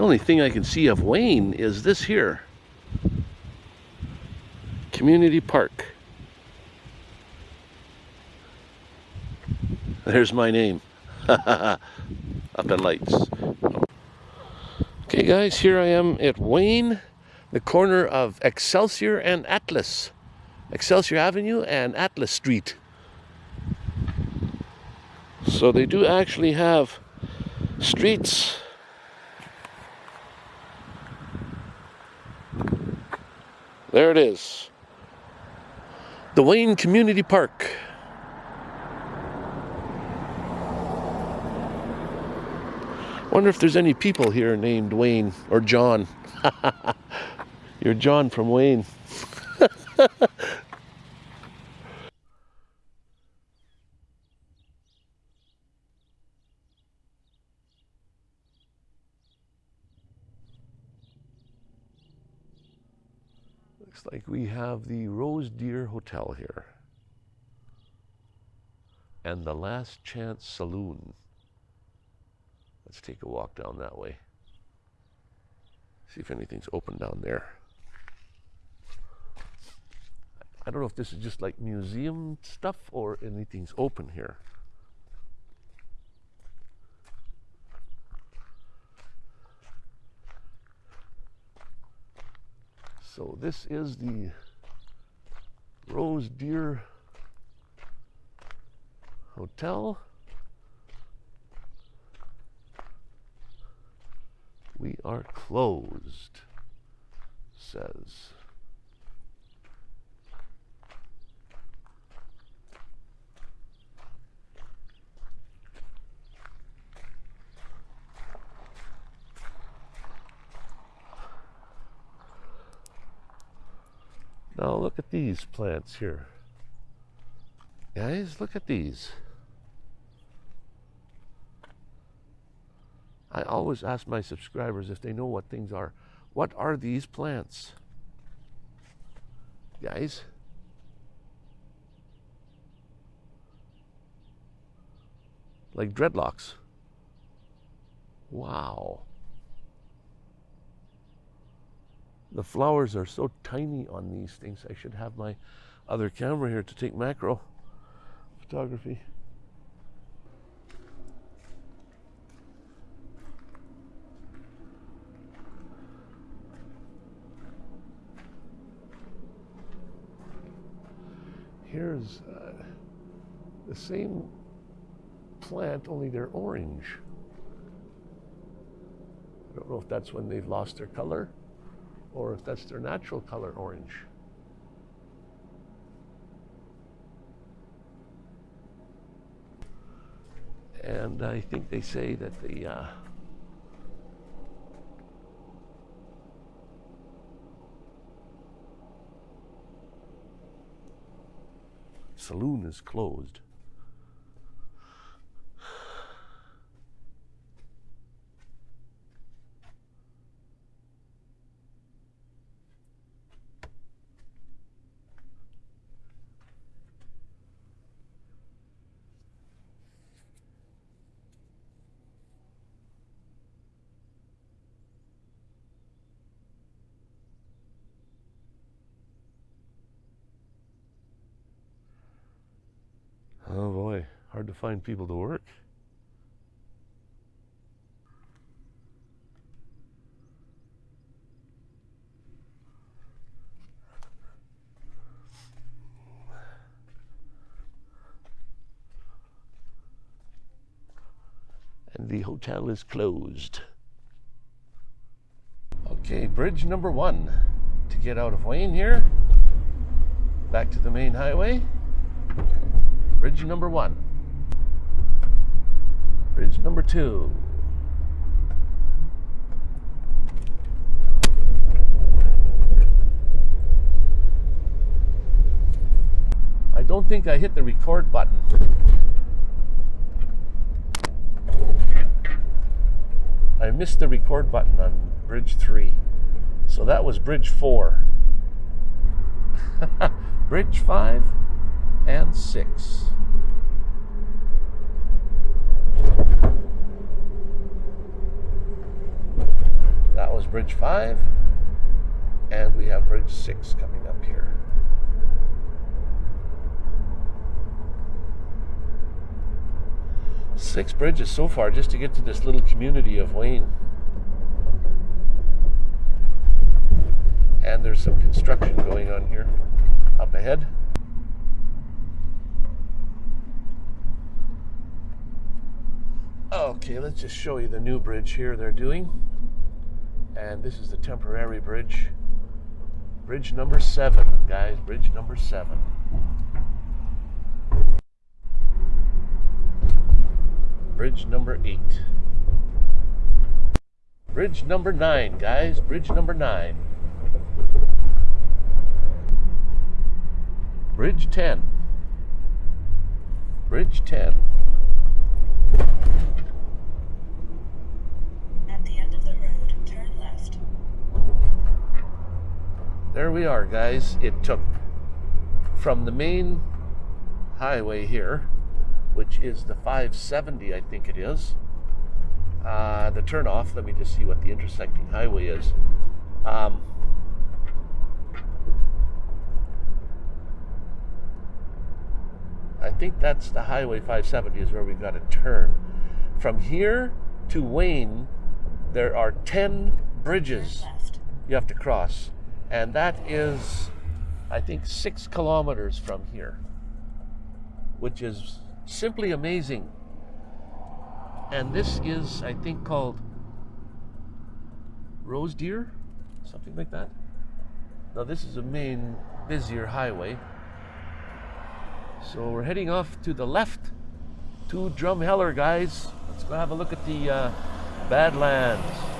The only thing I can see of Wayne is this here. Community Park. There's my name. Up in lights. Okay guys, here I am at Wayne, the corner of Excelsior and Atlas. Excelsior Avenue and Atlas Street. So they do actually have streets There it is. The Wayne Community Park. Wonder if there's any people here named Wayne or John. You're John from Wayne. Looks like we have the Rosedeer Hotel here. And the Last Chance Saloon. Let's take a walk down that way. See if anything's open down there. I don't know if this is just like museum stuff or anything's open here. So this is the Rosedeer Hotel. We are closed, says. Now look at these plants here. Guys, look at these. I always ask my subscribers if they know what things are. What are these plants? Guys? Like dreadlocks. Wow. The flowers are so tiny on these things. I should have my other camera here to take macro photography. Here's uh, the same plant, only they're orange. I don't know if that's when they've lost their color or if that's their natural color orange. And I think they say that the uh, saloon is closed. Hard to find people to work. And the hotel is closed. Okay, bridge number one to get out of Wayne here. Back to the main highway. Bridge number one. Bridge number two. I don't think I hit the record button. I missed the record button on bridge three. So that was bridge four. bridge five and six. Bridge 5, and we have Bridge 6 coming up here. Six bridges so far just to get to this little community of Wayne. And there's some construction going on here up ahead. Okay, let's just show you the new bridge here they're doing. And this is the temporary bridge. Bridge number seven, guys, bridge number seven. Bridge number eight. Bridge number nine, guys, bridge number nine. Bridge 10. Bridge 10. At the end of the road, turn left. There we are, guys. It took from the main highway here, which is the 570, I think it is. Uh, the turnoff, let me just see what the intersecting highway is. Um, I think that's the Highway 570 is where we've got to turn. From here to Wayne, there are 10 bridges you have to cross. And that is, I think, six kilometers from here, which is simply amazing. And this is, I think, called Rosedeer, something like that. Now, this is a main, busier highway. So we're heading off to the left to Drumheller, guys. Let's go have a look at the uh, Badlands.